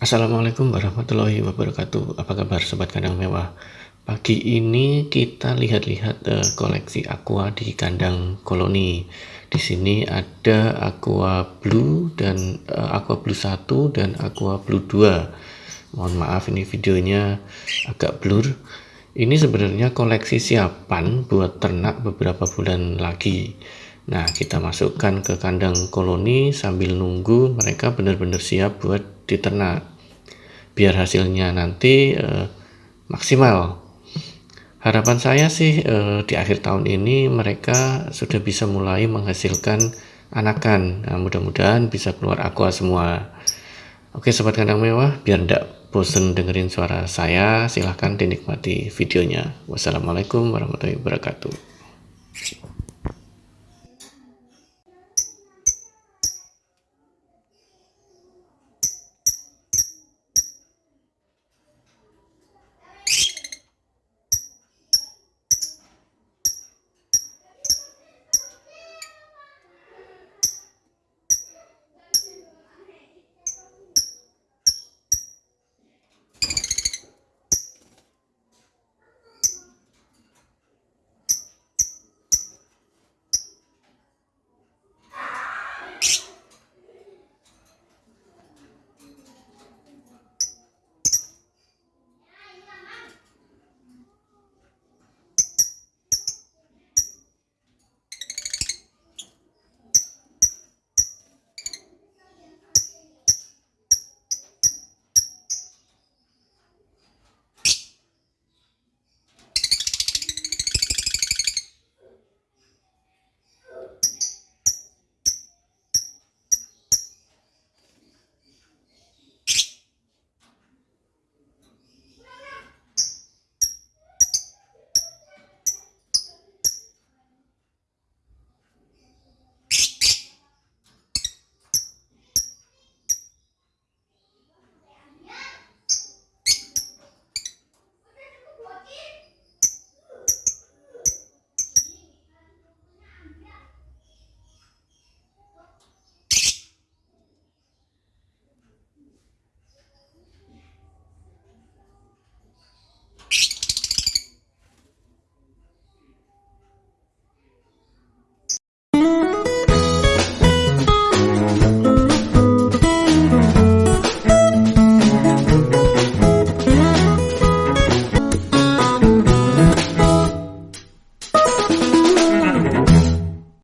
Assalamualaikum warahmatullahi wabarakatuh. Apa kabar sobat kandang mewah? Pagi ini kita lihat-lihat uh, koleksi aqua di kandang koloni. Di sini ada aqua blue dan uh, aqua blue 1 dan aqua blue 2. Mohon maaf ini videonya agak blur. Ini sebenarnya koleksi siapan buat ternak beberapa bulan lagi. Nah, kita masukkan ke kandang koloni sambil nunggu mereka benar-benar siap buat diternak. Biar hasilnya nanti uh, maksimal. Harapan saya sih uh, di akhir tahun ini mereka sudah bisa mulai menghasilkan anakan. Nah, mudah-mudahan bisa keluar aqua semua. Oke sobat kandang mewah biar tidak bosen dengerin suara saya silahkan dinikmati videonya. Wassalamualaikum warahmatullahi wabarakatuh